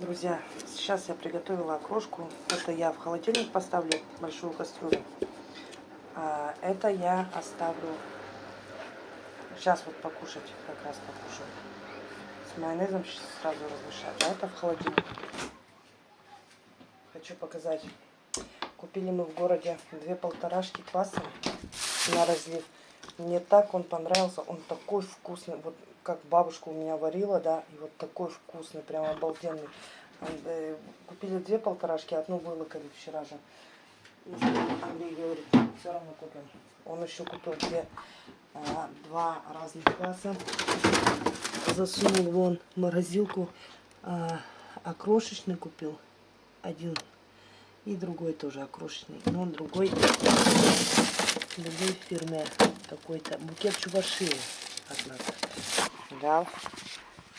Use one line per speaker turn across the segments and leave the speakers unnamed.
Друзья, сейчас я приготовила окрошку. Это я в холодильник поставлю большую кастрюлю. А это я оставлю сейчас вот покушать, как раз покушаю. С майонезом сразу размешать. А это в холодильник. Хочу показать. Купили мы в городе две полторашки кваса на разлив. Мне так он понравился. Он такой вкусный. Вот как бабушка у меня варила, да, и вот такой вкусный, прям обалденный. Э, купили две полторашки, одну вылокали вчера же. Андрей говорит, все равно купим. Он еще купил две, а, два разных класса. Засунул вон морозилку. А, окрошечный купил. Один. И другой тоже окрошечный. Но он другой. Другой фирмы какой-то. Букет чуваши от нас. Да.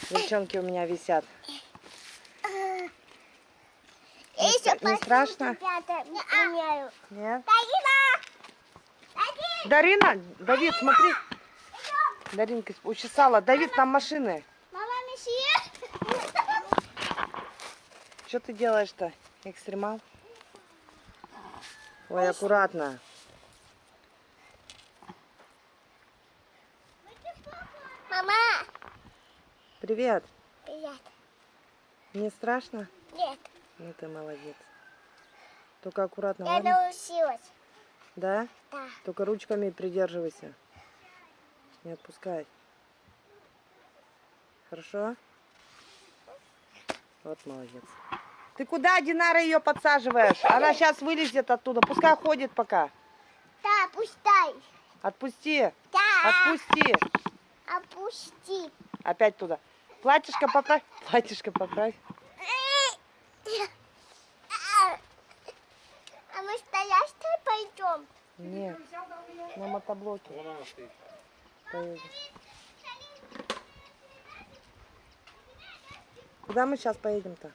Девчонки у меня висят. Не, не страшно? Нет? Дарина, Давид, смотри. Даринка учесала. Давид, там машины. Что ты делаешь-то, экстремал? Ой, аккуратно. Привет.
Привет.
Не страшно?
Нет.
Ну ты молодец. Только аккуратно.
Я
ладно?
научилась.
Да?
Да.
Только ручками придерживайся. Не отпускай. Хорошо? Вот молодец. Ты куда, Динара, ее подсаживаешь? Она сейчас вылезет оттуда. Пускай ходит пока.
Да, пустай.
Отпусти.
Да.
Отпусти.
Опусти.
Опять туда. Платьишко поправь. Платьишко поправь.
А мы стоящие пойдем?
Нет. На мотоблоке. Поедем. Куда мы сейчас поедем-то?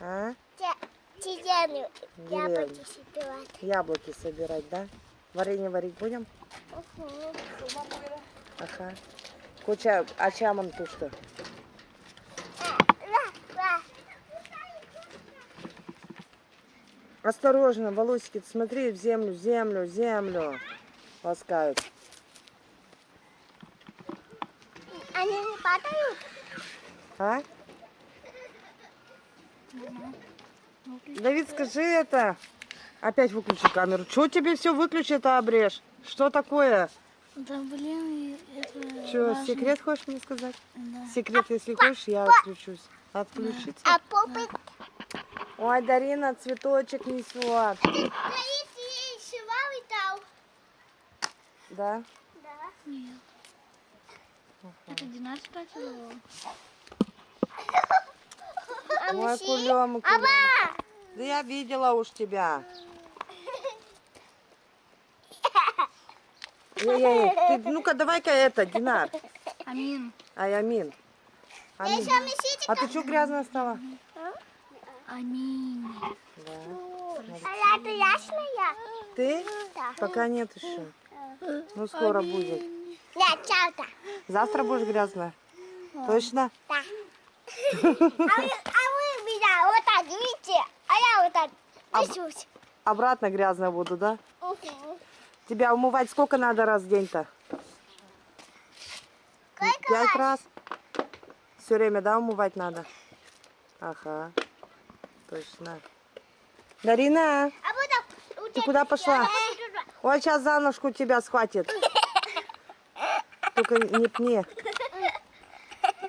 А?
Деревню. Яблоки собирать.
Яблоки собирать, да? Варенье варить будем?
Угу.
Ага. Куча, а чаман тушта? Осторожно, волосики, смотри в землю, в землю, в землю. Ласкают.
Они не падают?
А? Давид, скажи это. Опять выключи камеру. Чего тебе все выключи-то обрежь? Что такое?
Да блин, это
Что,
важно.
секрет хочешь мне сказать?
Да.
Секрет, если хочешь, я отключусь. Отключиться?
А попы...
Ой, Дарина, цветочек
дал.
Да?
Да.
Нет. Это Динар спрашивала?
А
Ой.
Аба!
Да я видела уж тебя. Эй-эй, ты, ну-ка, давай-ка это, Динар.
Амин.
Ай, Амин.
Я
Амин. А ты что грязная стала?
Амин.
Да.
А ясная?
Ты?
Да.
Пока нет еще. Ну, скоро будет.
Нет, чата.
Завтра будешь грязная? Точно?
Да. А вы, а вы меня вот так видите, а я вот так несусь.
Обратно грязная буду, да?
Угу.
Тебя умывать сколько надо раз в день-то? Пять раз? Все время, да, умывать надо? Ага. Точно. Дарина,
А
ты куда пошла? Ой, сейчас за ножку тебя схватит. Только не пни.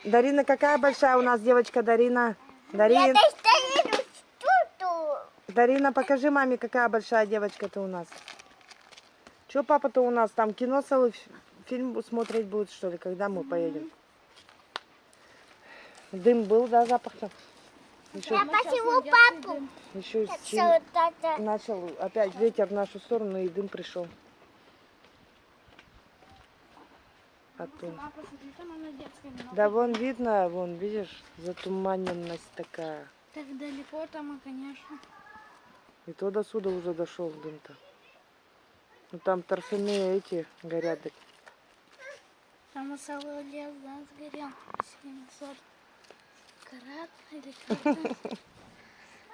Дарина, какая большая у нас девочка Дарина? Дарин. Дарина, покажи маме, какая большая девочка-то у нас. Че папа-то у нас там кино целый фильм смотреть будет, что ли, когда мы поедем? Дым был, да, запах-то? Еще,
Я посеву папу.
еще и начал опять ветер в нашу сторону, и дым пришел. Оттуда.
А там много.
Да вон видно, вон, видишь, затуманенность такая.
Так далеко там, и, конечно.
И то до сюда уже дошел дым-то. Ну там торфяные эти горят. так.
Там целый лес, да, сгорел. 700. Карат или карат?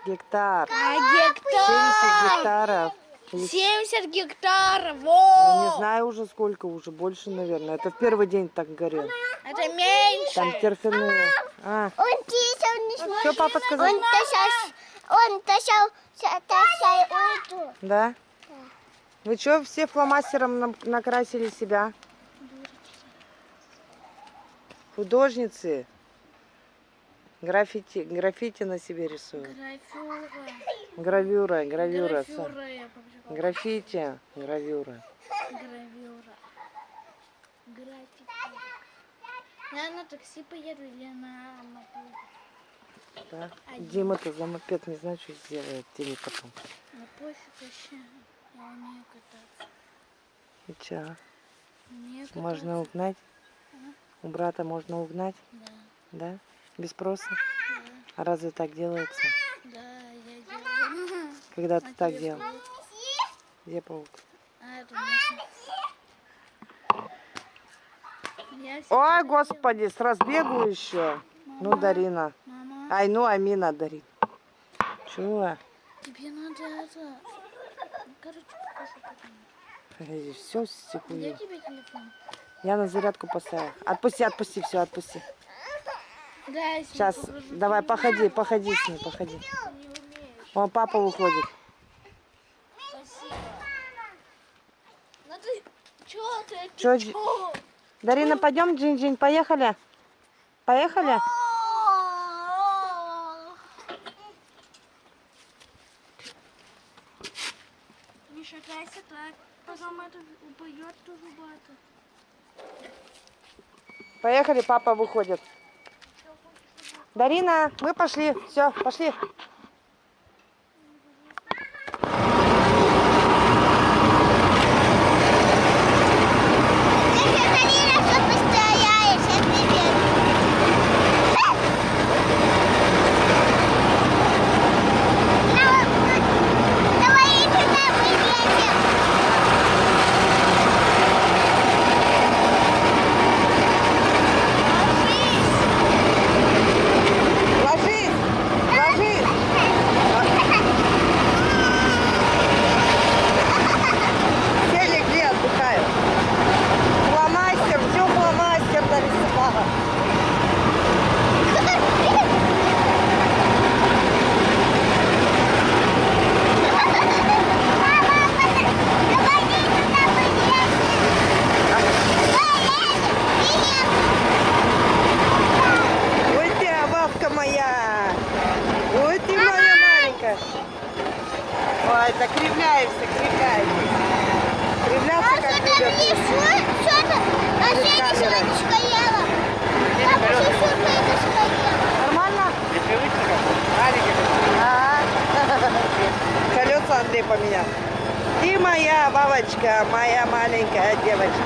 Гектар.
А
70
гектар!
гектаров. Или
70 гектаров!
Ну,
Во!
не знаю уже сколько, уже больше, наверное. Это в первый день так горел.
Это меньше!
Там торфяные. А,
Он тисел не
что папа сказал?
Он тащал, он тащал, тащал эту.
Да? Вы что, все фломастером на- накрасили себя? Художницы. Граффити, граффити на себе рисуют. Гравюра, гравюра.
я побежала.
Граффити, гравюра.
Гравюра. Граффити. Я на такси поеду или на мотоцикле?
Да. Дима-то за мопед не знаю, что сделает тебе потом.
На пофиг вообще. Я умею кататься.
И чё,
Умею кататься.
можно угнать? У брата можно угнать,
Да,
да? Без спроса?
да,
А разве так делается?
да, я делаю.
Когда
А
ты так делал?
паук?
Где паук?
А, это
Ой, господи, с разбегу еще. Ну, Дарина.
делаю. Мама,
Ай, ну, Амина дарит. Чего?
тебе надо это... Короче, покажу потом.
Все стихую.
тебе телефон?
Я на зарядку поставила. Отпусти, отпусти, все, отпусти.
Да,
Сейчас, давай, походи, походи с ней, походи. О, папа выходит.
Спасибо. Ну ты... Чё ты? Ты
Чё,
чё?
Дарина, пойдем, Джин-Джин, поехали? Поехали?
Не шагайся так, упадет тоже бата.
Поехали, папа выходит. Дарина, мы пошли. Все, пошли.
Если Карина что постояешь, я привет. Давай туда поедем.
Ложись, ложись. Сели где отдыхают? Фломастер, все фломастер нарисовала. Ой ты, бабка моя. Ой ты моя маленькая. Ой, так кривляешься, кривляешься. Кривляться как любят. Нормально? Ага. Колеса Андрей поменял. И моя бабочка, моя маленькая девочка.